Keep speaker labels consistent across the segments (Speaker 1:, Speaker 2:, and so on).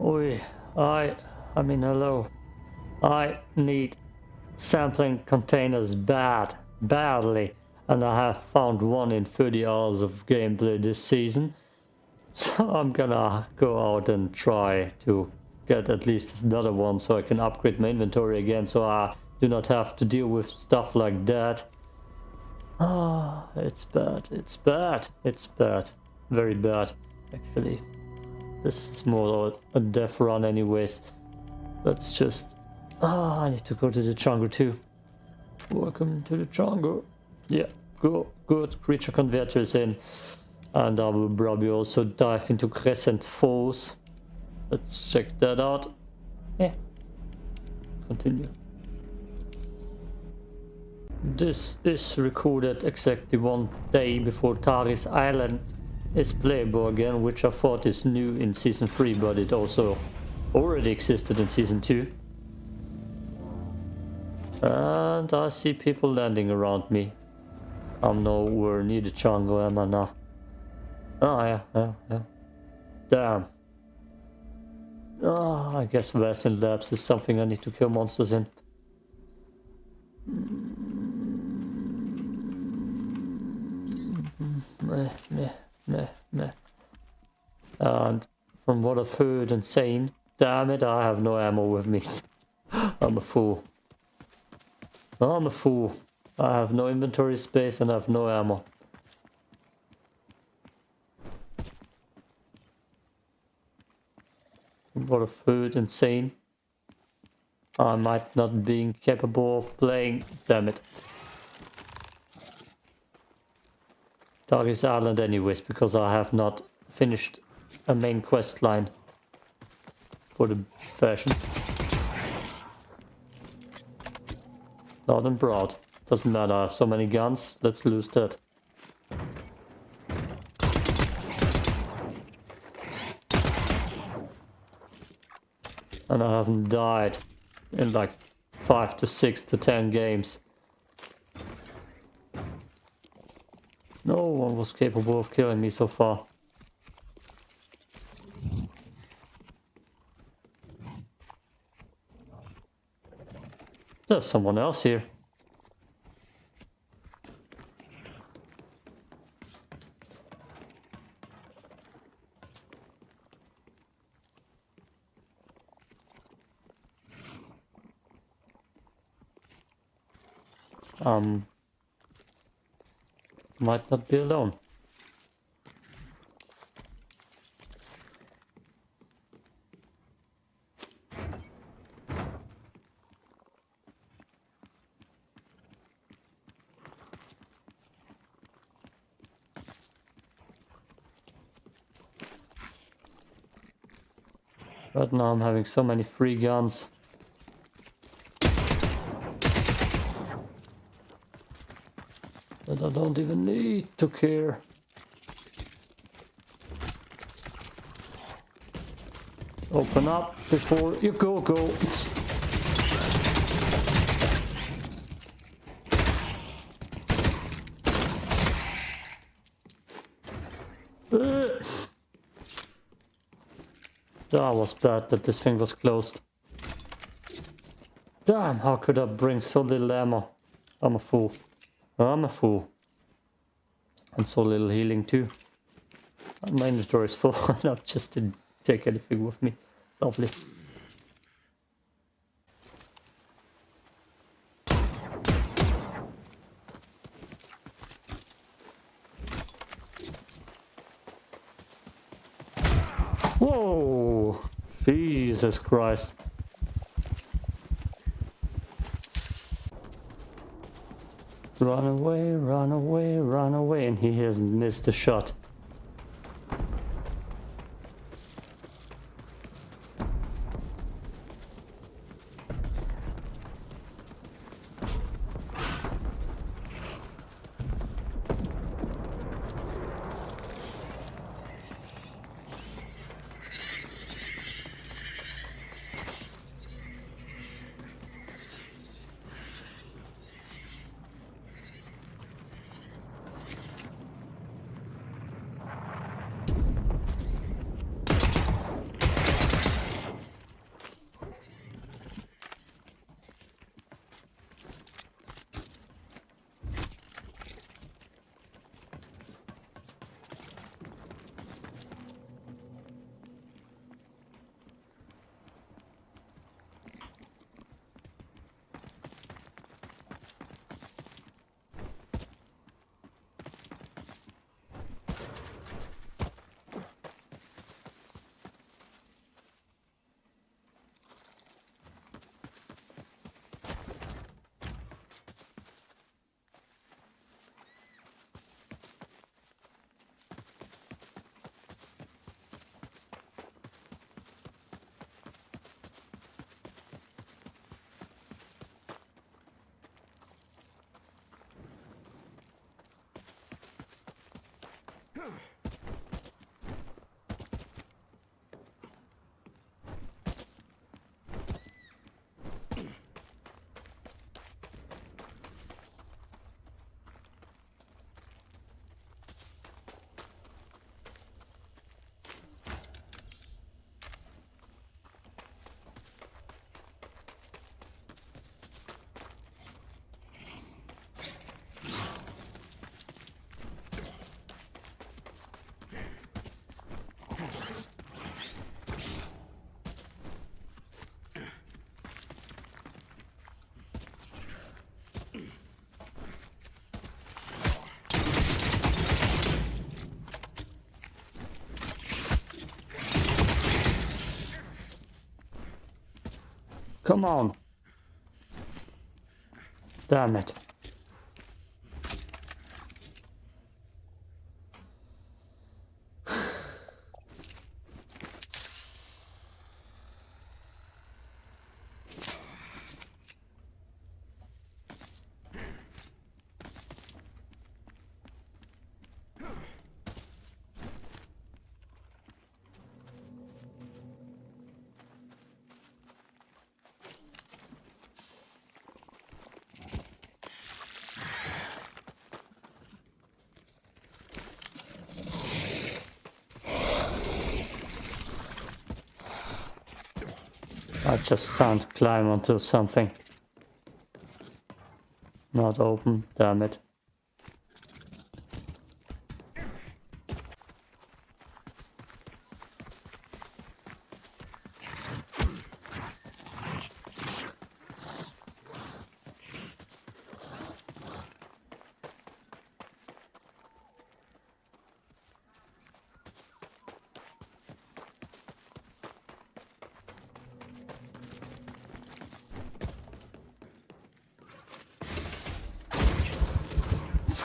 Speaker 1: Oi, I, I mean hello. I need sampling containers bad, badly. And I have found one in 30 hours of gameplay this season. So I'm gonna go out and try to get at least another one so I can upgrade my inventory again so I do not have to deal with stuff like that. Ah, it's bad, it's bad, it's bad. Very bad, actually. This is more a death run anyways. Let's just... Ah, I need to go to the jungle too. Welcome to the jungle. Yeah, go, good. Creature converter is in. And I will probably also dive into Crescent Falls. Let's check that out. Yeah. Continue. This is recorded exactly one day before Tharis Island is playable again, which I thought is new in Season 3, but it also already existed in Season 2. And I see people landing around me. I'm nowhere near the jungle, am I now? Oh, yeah, yeah, yeah. Damn. Oh, I guess Resin Labs is something I need to kill monsters in. Meh, meh, meh, meh. And from what I've heard and seen, damn it, I have no ammo with me. I'm a fool. I'm a fool. I have no inventory space and I have no ammo. What a food insane. I might not be capable of playing. Damn it. Darkest Island anyways, because I have not finished a main quest line for the version. And broad. Doesn't matter, I have so many guns, let's lose that. And I haven't died in like 5 to 6 to 10 games. No one was capable of killing me so far. There's someone else here. Um, might not be alone. But now I'm having so many free guns. That I don't even need to care. Open up before you go, go. That was bad that this thing was closed. Damn, how could I bring so little ammo? I'm a fool. I'm a fool. And so little healing too. My inventory is full enough just didn't take anything with me. Lovely. Whoa! Jesus Christ. Run away, run away, run away, and he has missed a shot. Come on. Damn it. I just can't climb onto something. Not open, damn it.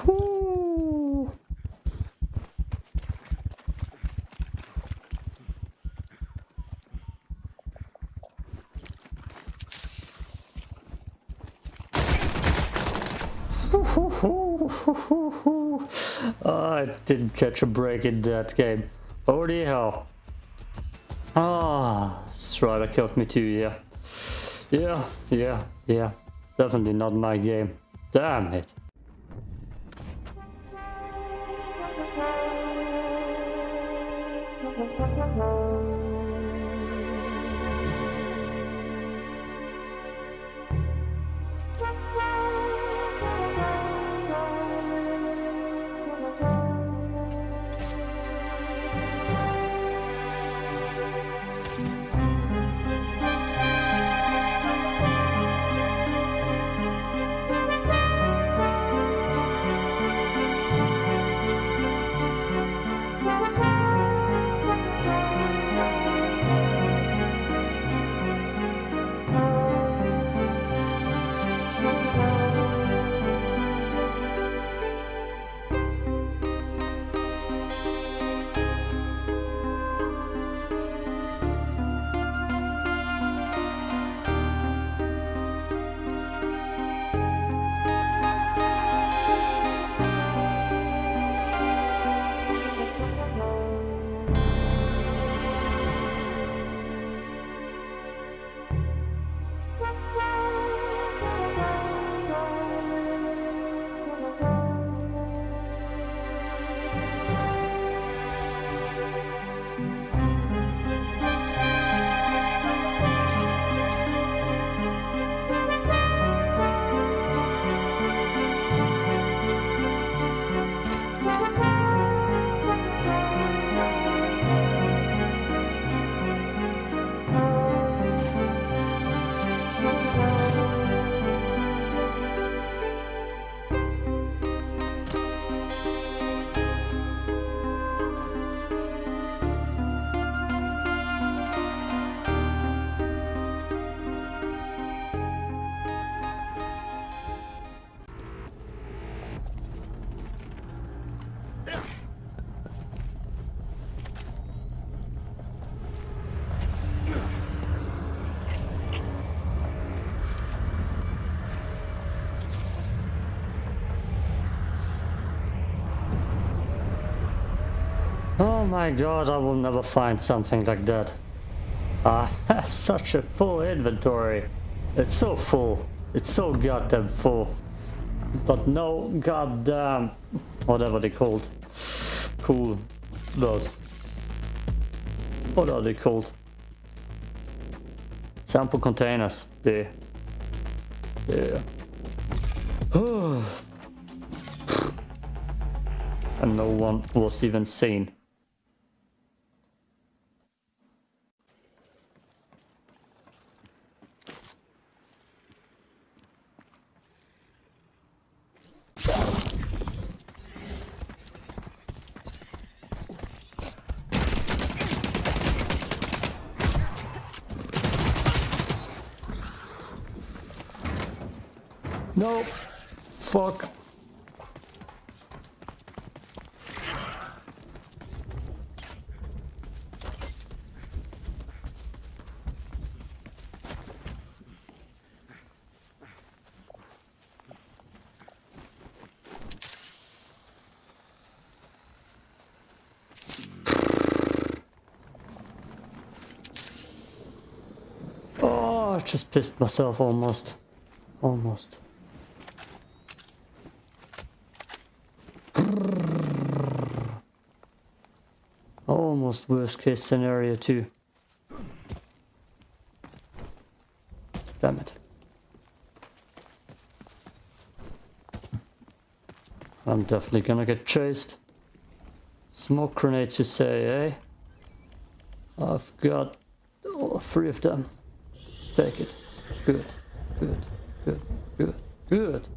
Speaker 1: Whew. oh, I didn't catch a break in that game. Holy hell. Ah, Strider killed me too, yeah. Yeah, yeah, yeah. Definitely not my game. Damn it. Oh my god, I will never find something like that. I have such a full inventory. It's so full. It's so goddamn full. But no goddamn... Whatever they called. Cool. Those. What are they called? Sample containers. Yeah. Yeah. and no one was even seen. Just pissed myself almost. Almost. Almost worst case scenario too. Damn it. I'm definitely gonna get chased. Smoke grenades you say, eh? I've got three of them. Take it. Good, good, good, good, good.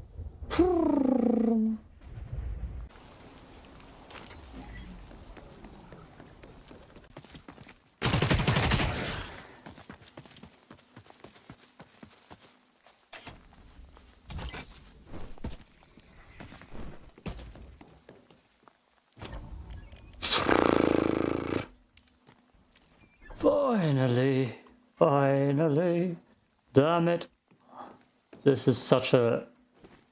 Speaker 1: Finally, finally. Damn it. This is such a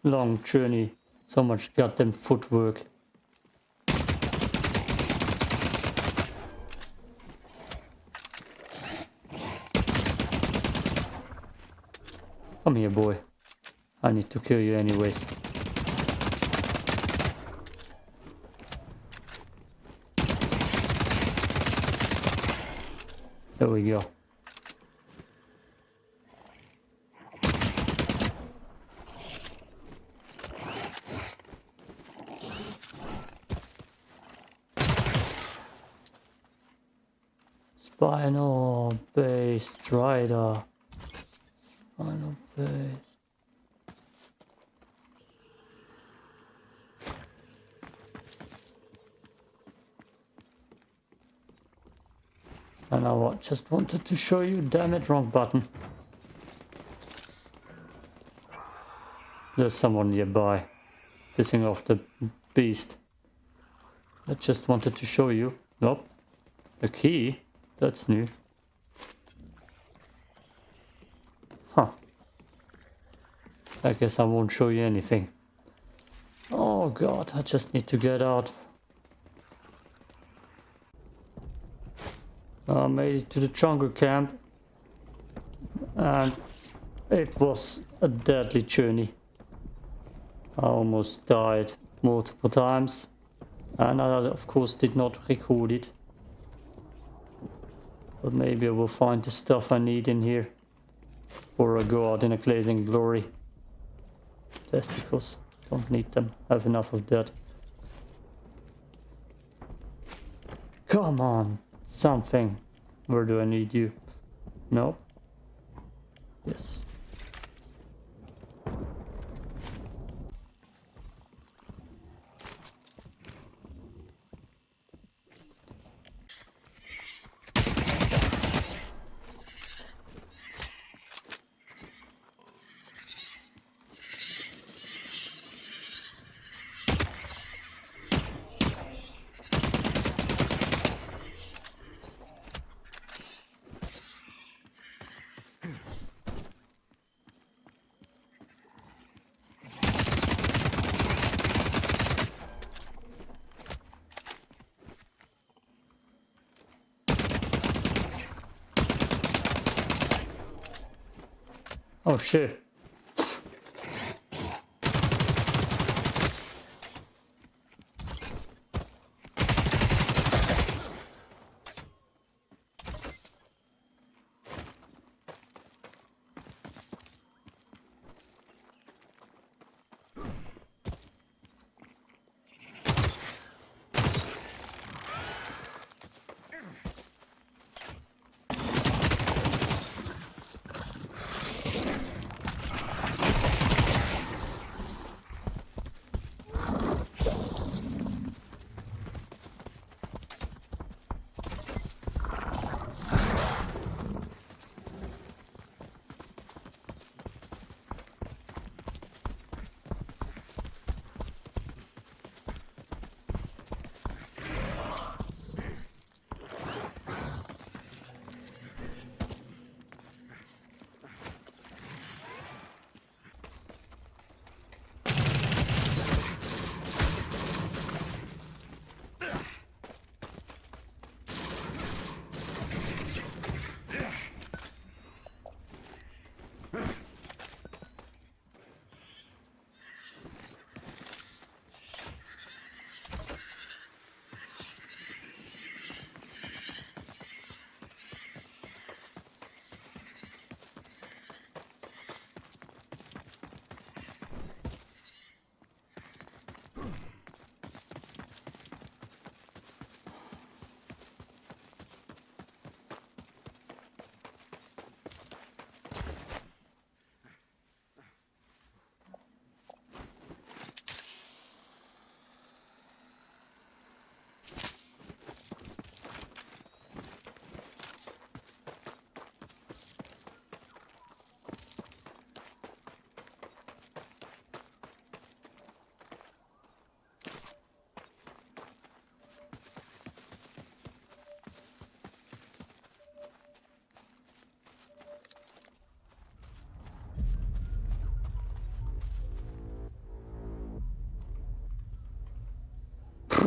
Speaker 1: long journey. So much goddamn footwork. Come here, boy. I need to kill you anyways. There we go. Spinal base strider. Spinal base. I wa- just wanted to show you, damn it, wrong button. There's someone nearby, pissing off the beast. I just wanted to show you. Nope. A key? That's new. Huh. I guess I won't show you anything. Oh god, I just need to get out. I made it to the jungle camp. And it was a deadly journey. I almost died multiple times. And I of course did not record it. But maybe I will find the stuff I need in here. Or I go out in a blazing glory. Testicles. Don't need them. I Have enough of that. Come on. Something. Where do I need you? No. Yes. Oh shit.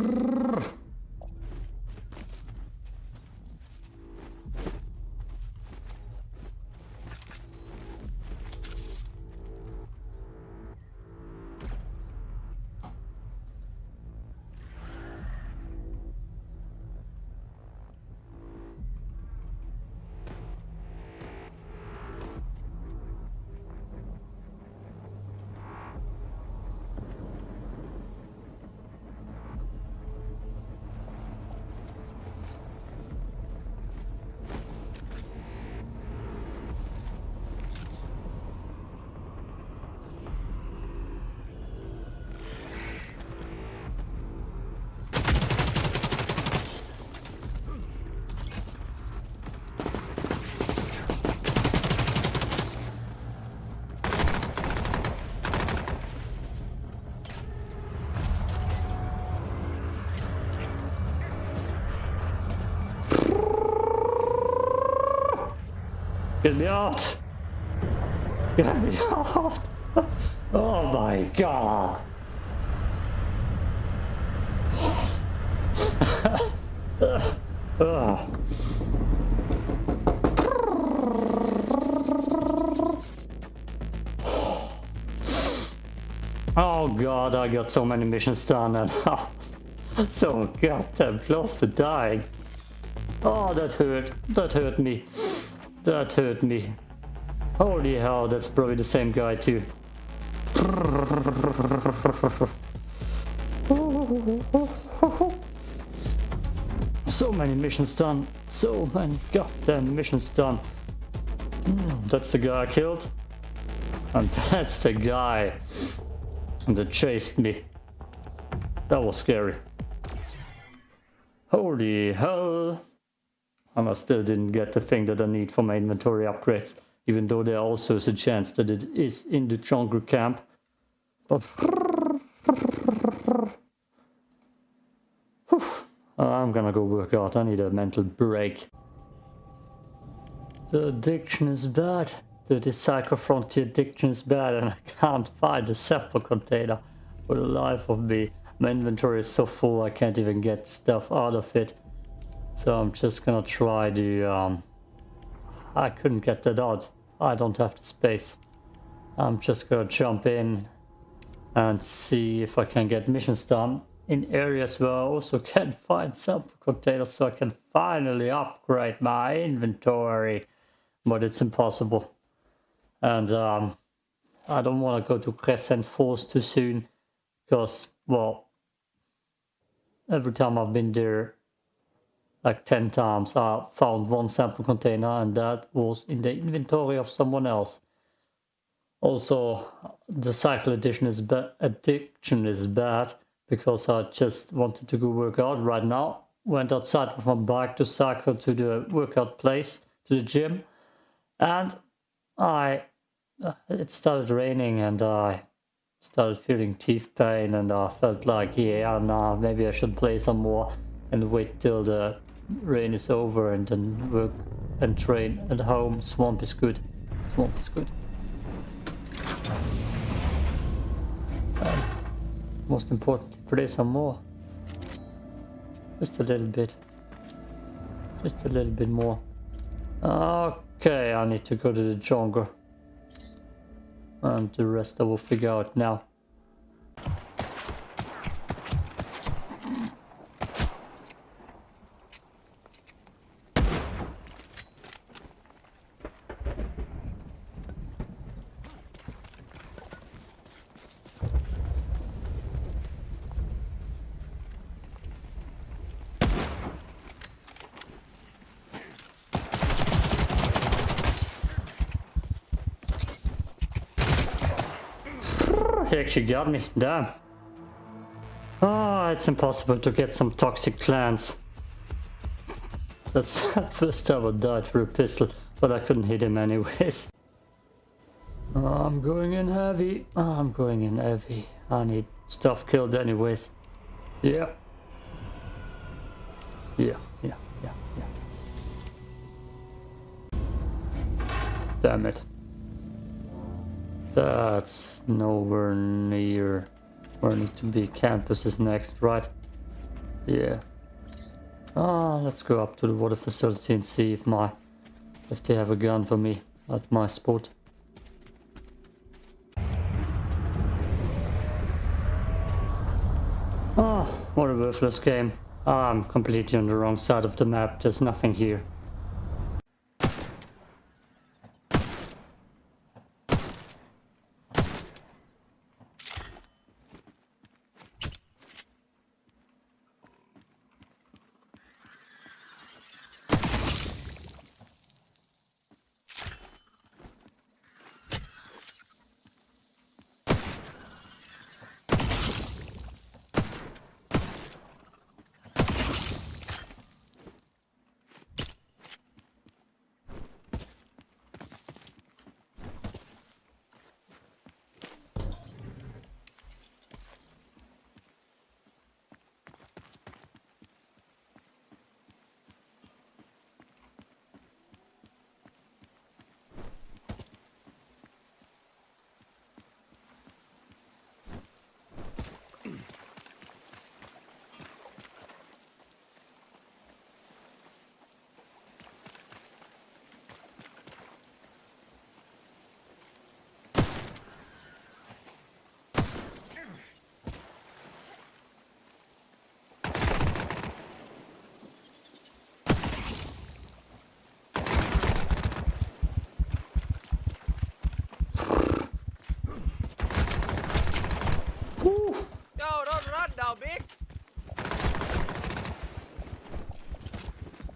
Speaker 1: Brrr. Get me out! Get me out! Oh my god! Ugh. Oh god, I got so many missions done and oh, so goddamn close to dying. Oh, that hurt. That hurt me. That hurt me. Holy hell, that's probably the same guy too. So many missions done. So many goddamn missions done. Hmm, that's the guy I killed. And that's the guy that chased me. That was scary. Holy hell. And I still didn't get the thing that I need for my inventory upgrades. Even though there also is a chance that it is in the jungle camp. But... I'm gonna go work out. I need a mental break. The addiction is bad. The Cycle: Frontier addiction is bad and I can't find the sample container for the life of me. My inventory is so full I can't even get stuff out of it. So I'm just gonna try to... Um, I couldn't get that out. I don't have the space. I'm just gonna jump in and see if I can get missions done in areas where I also can find sample containers so I can finally upgrade my inventory. But it's impossible. And um, I don't want to go to Crescent Falls too soon because, well, every time I've been there, like 10 times, I found one sample container and that was in the inventory of someone else. Also, the cycle edition is addiction is bad because I just wanted to go work out right now. Went outside with my bike to cycle to the workout place, to the gym. And I uh, it started raining and I started feeling teeth pain and I felt like yeah nah maybe I should play some more and wait till the rain is over and then work and train at home swamp is good. Swamp is good. And most important play some more. Just a little bit. Just a little bit more. Okay I need to go to the jungle. And the rest I will figure out now. Actually got me. Damn. Oh, it's impossible to get some toxic plants. That's the first time I died for a pistol, but I couldn't hit him anyways. I'm going in heavy. I'm going in heavy. I need stuff killed anyways. Yeah. Yeah, yeah, yeah, yeah. Damn it. That's nowhere near where I need to be. Campus is next, right? Yeah. Ah, let's go up to the water facility and see if my if they have a gun for me at my spot. Oh, what a worthless game. I'm completely on the wrong side of the map. There's nothing here.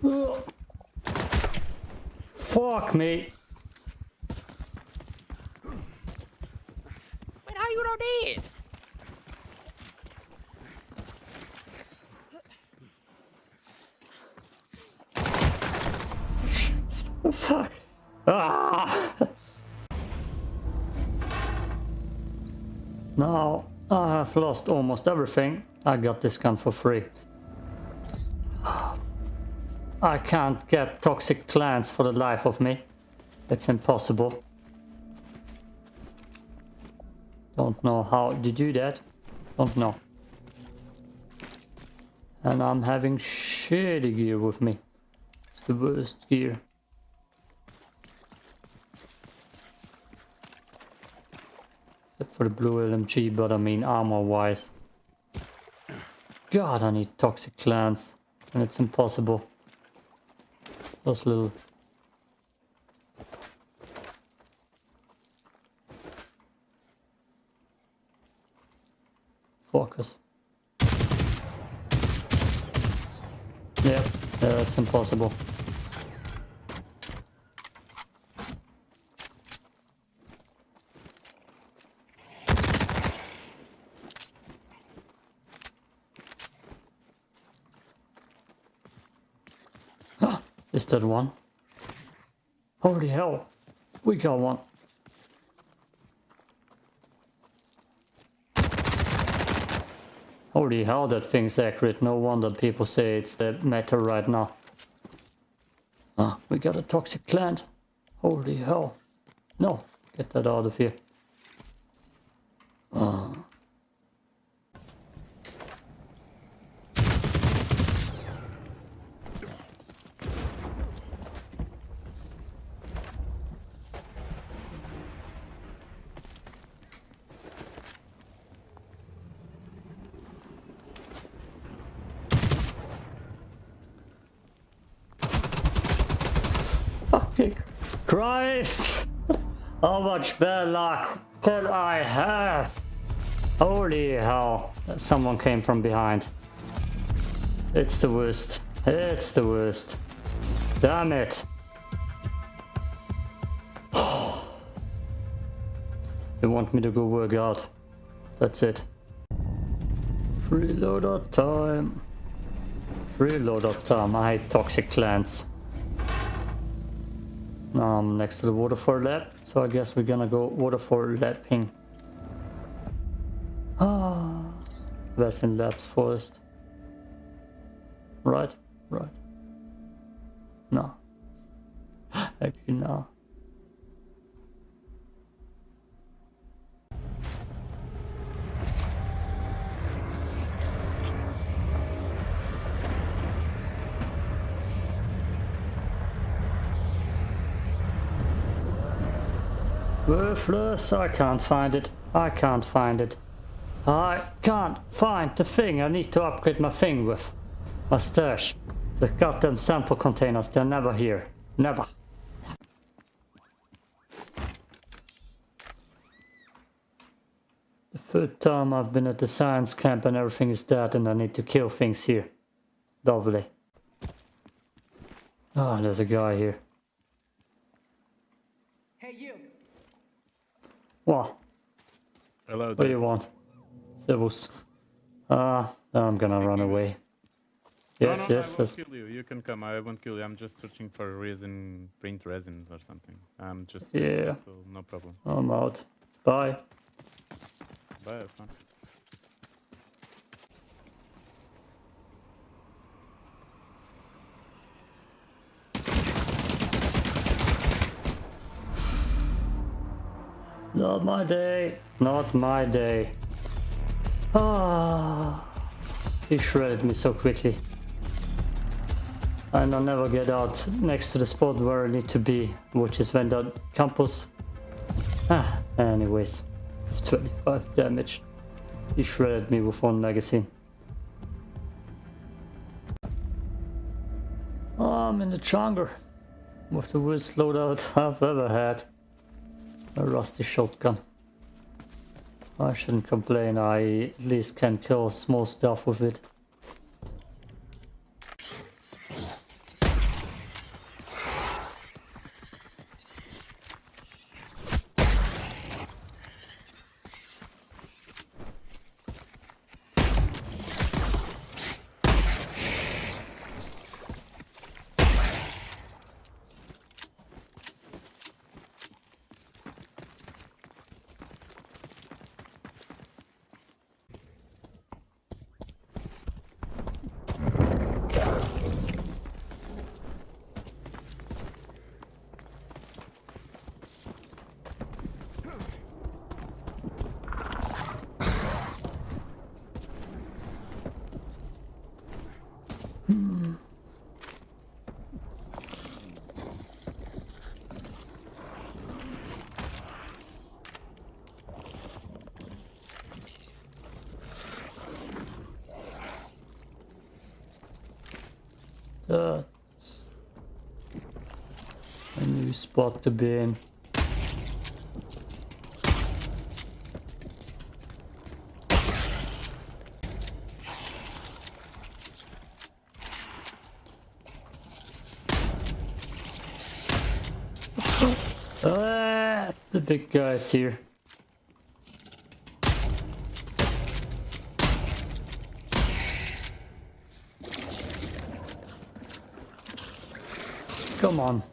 Speaker 1: now. Fuck, mate. Lost almost everything. I got this gun for free. I can't get toxic plants for the life of me. It's impossible. Don't know how to do that. Don't know. And I'm having shitty gear with me. It's the worst gear. For the blue LMG, but I mean armor wise. God, I need toxic plants. And it's impossible. Those little... Focus. Yeah, yeah, that's impossible. That one? Holy hell! We got one. Holy hell, that thing's accurate. No wonder people say it's the meta right now. Ah, we got a toxic plant. Holy hell. No, get that out of here. Ah. Fucking Christ! How much bad luck can I have? Holy hell. Someone came from behind. It's the worst. It's the worst. Damn it. They want me to go work out. That's it. Free loadout time. Free loadout time. I hate toxic plants. I'm next to the waterfall lab, so I guess we're gonna go waterfall lapping. Ah, that's in labs first. Right, right. No. Actually, no. Worthless, I can't find it. I can't find it. I can't find the thing I need to upgrade my thing with. My stash. The goddamn sample containers, they're never here. Never. The third time I've been at the science camp and everything is dead and I need to kill things here. Lovely. Ah, there's a guy here.
Speaker 2: Hey, you.
Speaker 1: What?
Speaker 3: Hello
Speaker 1: What do you want? Servus. Ah, I'm gonna run away. Yes,
Speaker 3: no, no,
Speaker 1: yes,
Speaker 3: I
Speaker 1: yes.
Speaker 3: won't kill you. You can come. I won't kill you. I'm just searching for resin, print resins or something. I'm just
Speaker 1: Yeah.
Speaker 3: so no problem.
Speaker 1: I'm out. Bye.
Speaker 3: Bye.
Speaker 1: Not my day. Not my day. Ah, he shredded me so quickly. And I'll never get out next to the spot where I need to be, which is Vendor Campus. Ah, anyways, 25 damage. He shredded me with one magazine. Oh, I'm in the jungle with the worst loadout I've ever had. A rusty shotgun. I shouldn't complain, I at least can kill small stuff with it. That's a new spot to be in. Ah, the big guys here. Come on.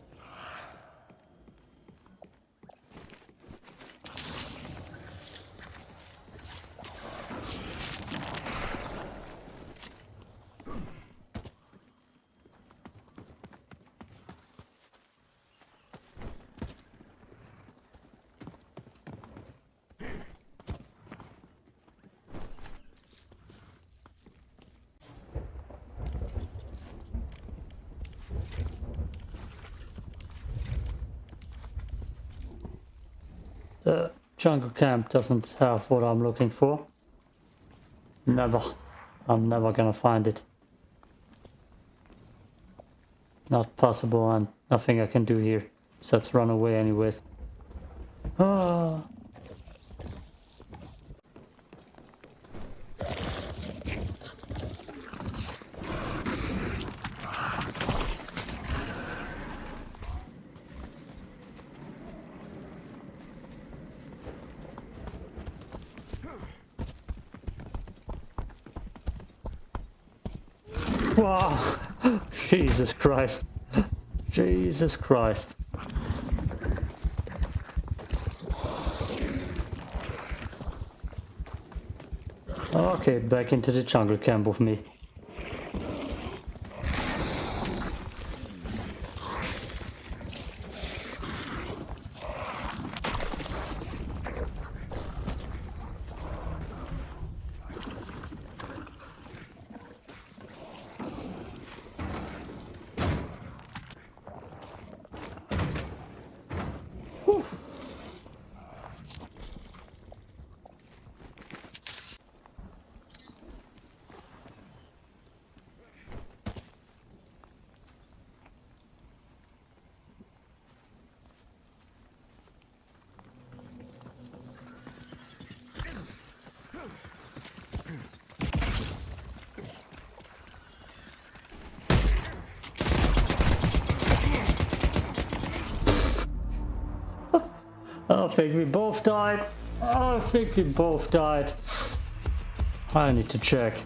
Speaker 1: The jungle camp doesn't have what I'm looking for. Never. I'm never gonna find it. Not possible and nothing I can do here. So let's run away anyways. Ah. Wow. Jesus Christ. Jesus Christ. Okay, back into the jungle camp with me. I think died. I think we both died. I need to check.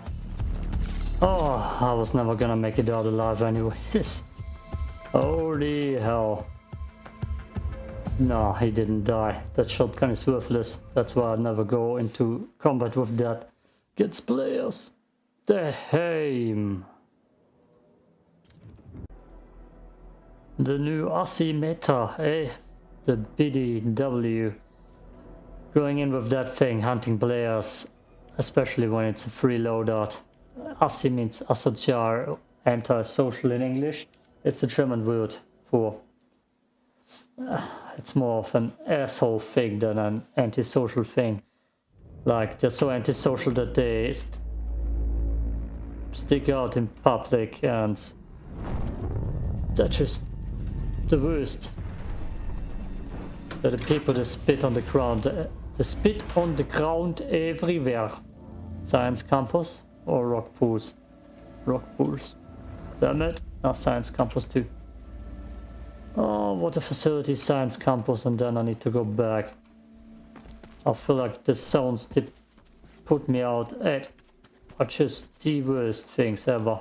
Speaker 1: Oh, I was never gonna make it out alive anyways. Holy hell. No, he didn't die. That shotgun is worthless. That's why I never go into combat with that. Gets players. The Heim. The new Assi meta, eh? The PDW. Going in with that thing, hunting players, especially when it's a free loadout. Assi means asocial, anti-social in English. It's a German word for... Uh, it's more of an asshole thing than an antisocial thing. Like, they're so antisocial that they st stick out in public and... They're just the worst. They're the people that spit on the ground. They spit on the ground everywhere. Science campus or rock pools? Rock pools. Damn it. Now science campus too. Oh, what a facility, science campus, and then I need to go back. I feel like the sounds that put me out at are just the worst things ever.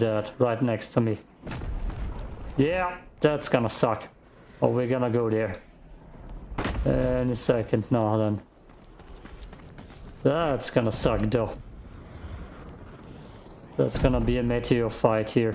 Speaker 1: That, right next to me. Yeah, that's gonna suck. Oh, we're gonna go there. Uh, in a second, no then. That's gonna suck though. That's gonna be a meteor fight here.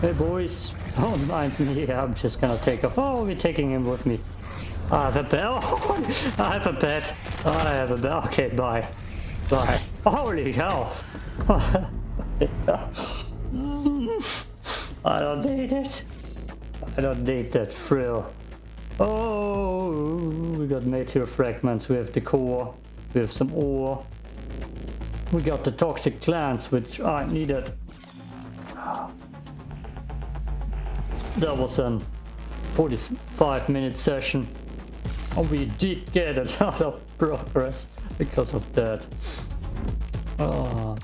Speaker 1: Hey boys, don't mind me, I'm just gonna take off. Oh, we're taking him with me. I have a. Oh, I have a bed. I have a bell. Okay, bye. Bye. Holy hell. I don't need it. I don't need that thrill. Oh, we got meteor fragments. We have the core. We have some ore. We got the toxic glands, which I needed. That was a 45 minute session. And we did get a lot of progress because of that. Oh.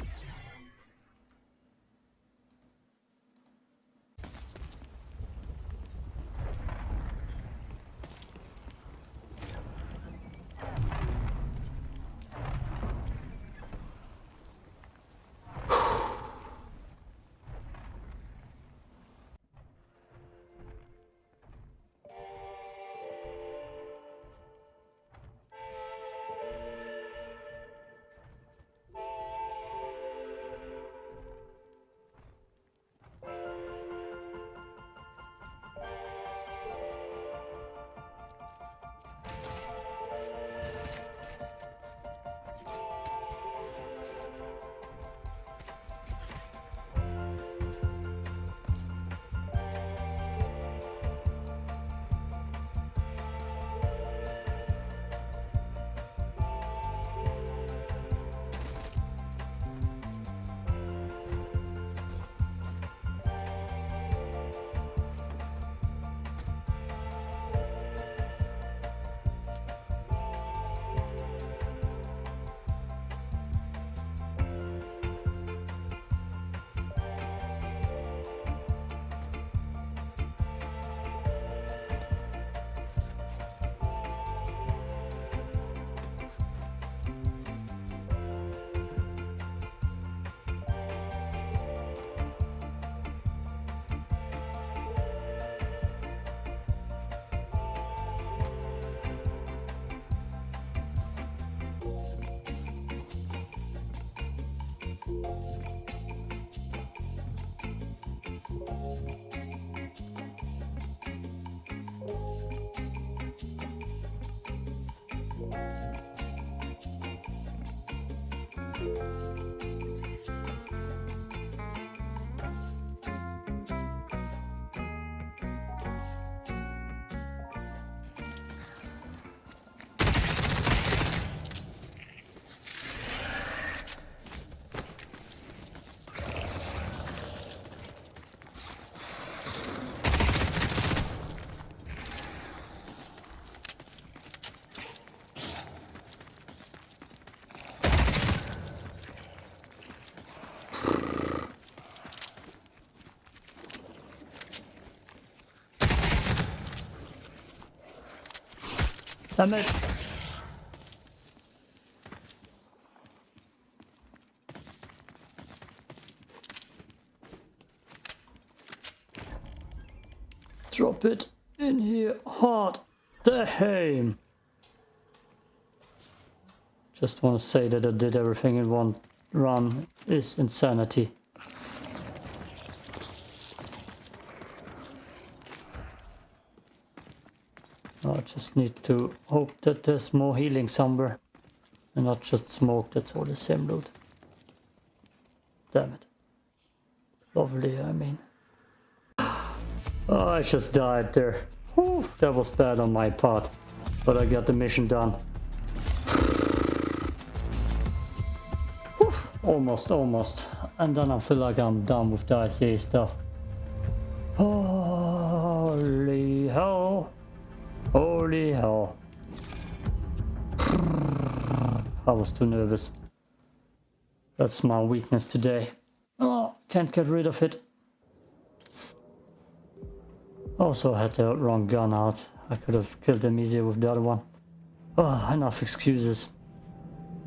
Speaker 1: Drop it in here hard. Damn. Just want to say that I did everything in one run is insanity. I just need to hope that there's more healing somewhere. And not just smoke that's all the same loot. Damn it. Lovely, I mean. Oh, I just died there. Whew, that was bad on my part. But I got the mission done. Whew, almost, almost. And then I feel like I'm done with the ICA stuff. Holy Holy hell. Oh. I was too nervous. That's my weakness today. Oh, can't get rid of it. Also had the wrong gun out. I could have killed them easier with the other one. Oh, enough excuses.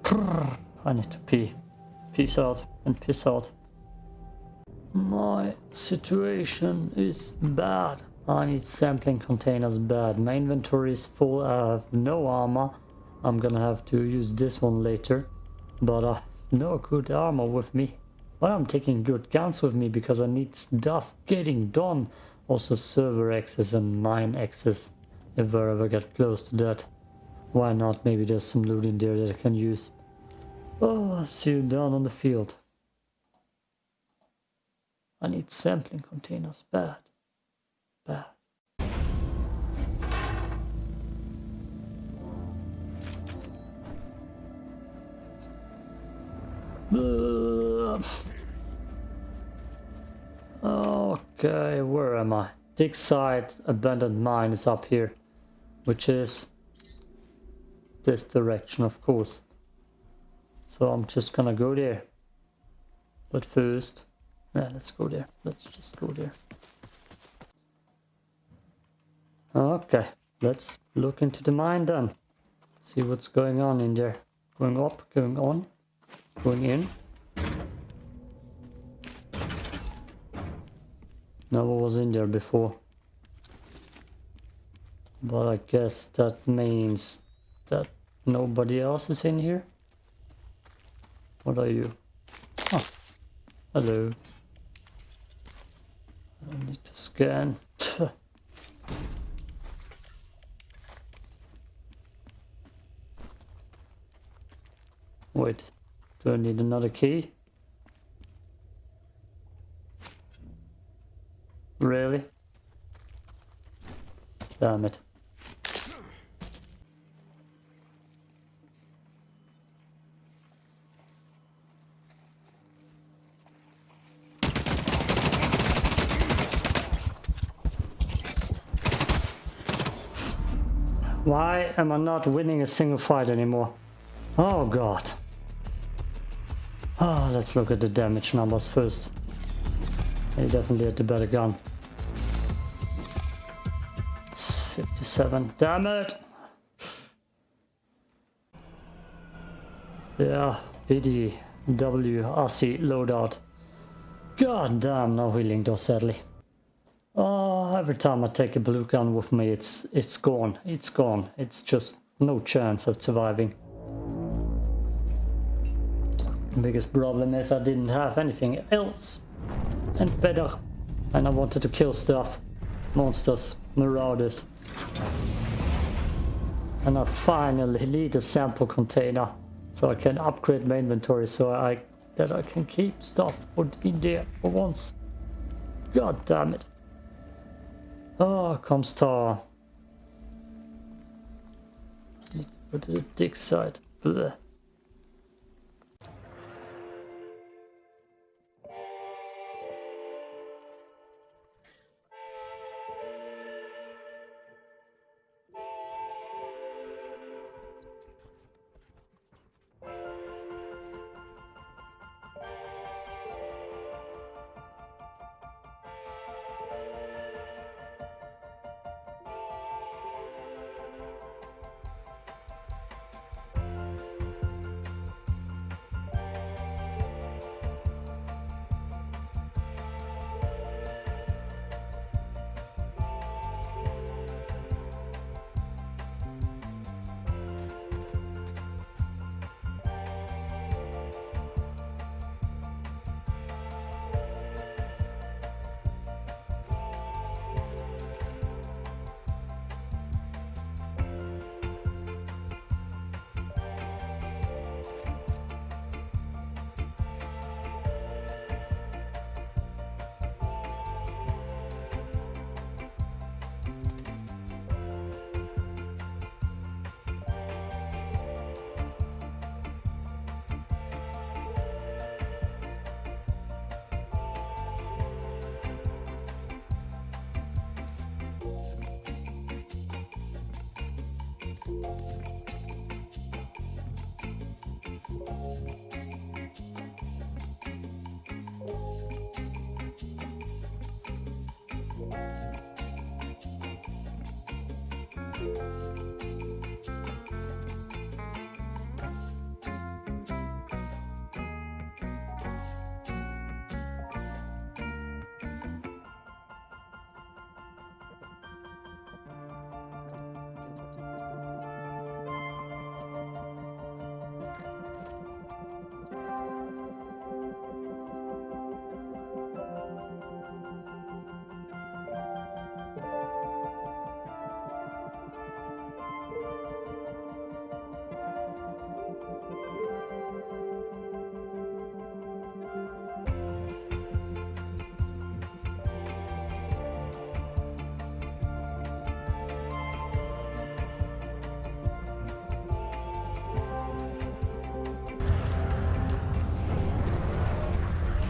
Speaker 1: I need to pee. Peace out and piss out. My situation is bad. I need sampling containers bad. My inventory is full. I have no armor. I'm gonna have to use this one later. But uh, no good armor with me. But I'm taking good guns with me because I need stuff getting done. Also server access and mine access. If I ever get close to that. Why not? Maybe there's some loot in there that I can use. Oh, see you down on the field. I need sampling containers bad. Okay, where am I? Dig site abandoned mine is up here, which is this direction, of course. So I'm just gonna go there. But first, yeah, let's go there. Let's just go there. Okay, let's look into the mine then. See what's going on in there. Going up, going on, going in. Never was in there before. But I guess that means that nobody else is in here. What are you? Oh, hello. I need to scan. Wait, do I need another key? Really? Damn it. Why am I not winning a single fight anymore? Oh god. Oh, let's look at the damage numbers first. He definitely had the better gun. 57. Damn it! Yeah, BD, W, RC, loadout. God damn, no healing though, sadly. Oh, every time I take a blue gun with me, it's it's gone. It's gone. It's just no chance of surviving. Biggest problem is I didn't have anything else and better. And I wanted to kill stuff. Monsters, marauders. And I finally need a sample container. So I can upgrade my inventory so I that I can keep stuff put in there for once. God damn it. Oh, come star. Go to the dig site. Blech.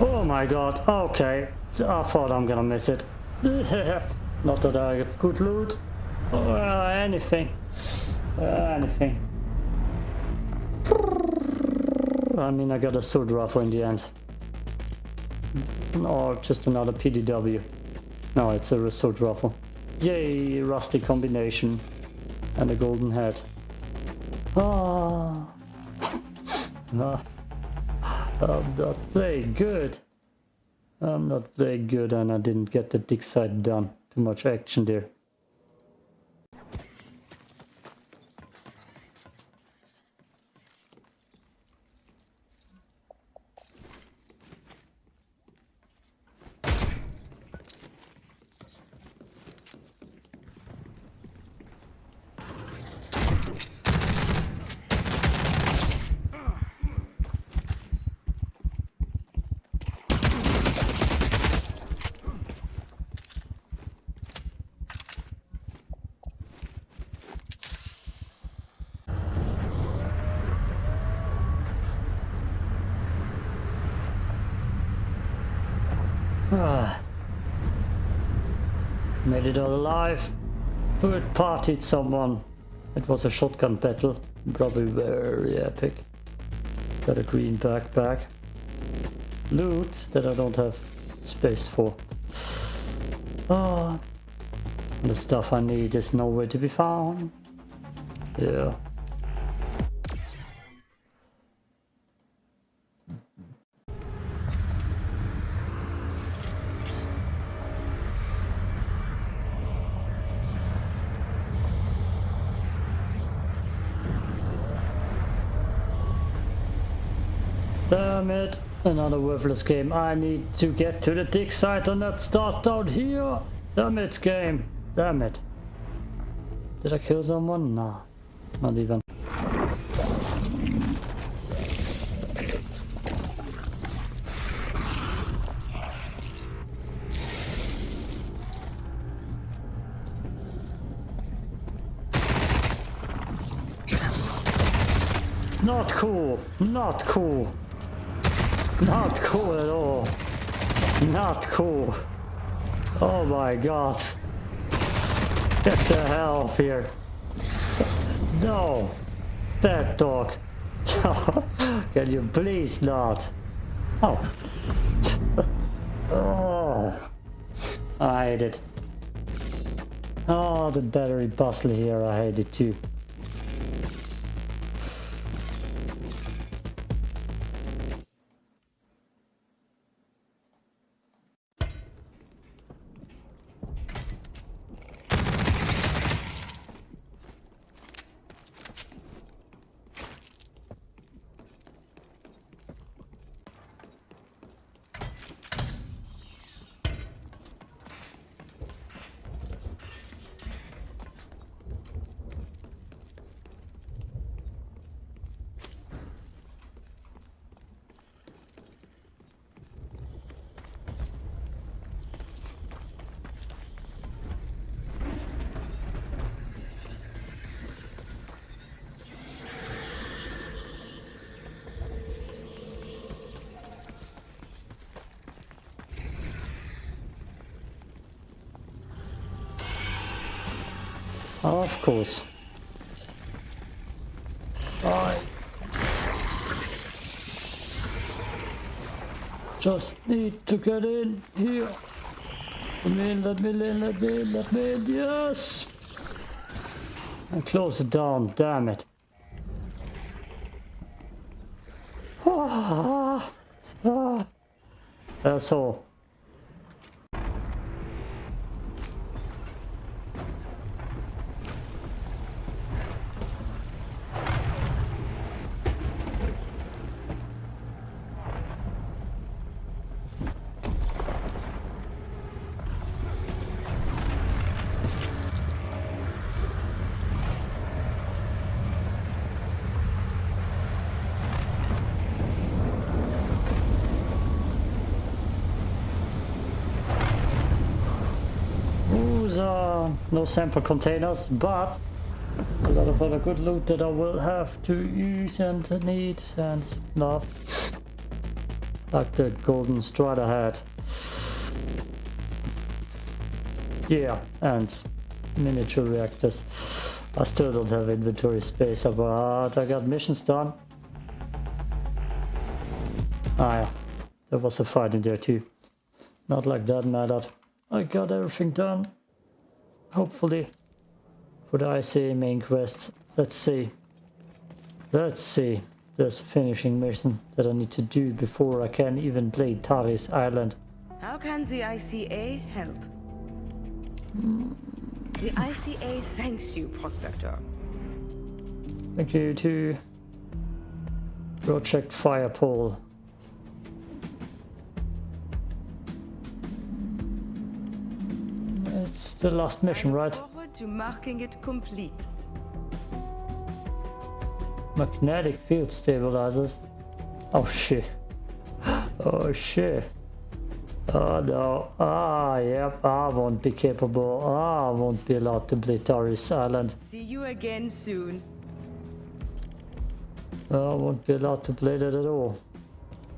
Speaker 1: Oh my god, okay. I thought I'm gonna miss it. Not that I have good loot. Or uh, anything. Uh, anything. I mean, I got a sword rifle in the end. Or just another PDW. No, it's a sword rifle. Yay, rusty combination. And a golden head. Ah. ah. I'm not playing good. I'm not playing good and I didn't get the dig side done. Too much action there. Ah. Made it all alive. Third partied someone. It was a shotgun battle. Probably very epic. Got a green backpack. Loot that I don't have space for. Ah. The stuff I need is nowhere to be found. Yeah. Another worthless game. I need to get to the dig site and not start down here. Damn it, game. Damn it. Did I kill someone? Nah. Not even. Not cool. Not cool. Not cool at all. Not cool. Oh my god. Get the hell off here. No. Bad dog. Can you please not? Oh. oh. I hate it. Oh, the battery bustle here, I hate it too. Of course. I just need to get in here. Let me in, let me in, let me in, let me in, yes! And close it down, damn it. Ah, ah. That's all. Ooh, uh, no sample containers, but a lot of other good loot that I will have to use and need and stuff. Like the golden strider hat. Yeah, and miniature reactors. I still don't have inventory space, but I got missions done. Ah yeah, there was a fight in there too. Not like that mattered. I got everything done. Hopefully. For the ICA main quest. Let's see. Let's see. There's a finishing mission that I need to do before I can even play Tharis Island.
Speaker 4: How can the ICA help? The ICA thanks you, Prospector.
Speaker 1: Thank you to Project Firepole. It's the last mission, right?
Speaker 4: to marking it complete.
Speaker 1: Magnetic field stabilizers. Oh shit. Oh shit. Oh no. Ah, yep. I won't be capable. I won't be allowed to play Tharis Island.
Speaker 4: See you again soon.
Speaker 1: I won't be allowed to play that at all.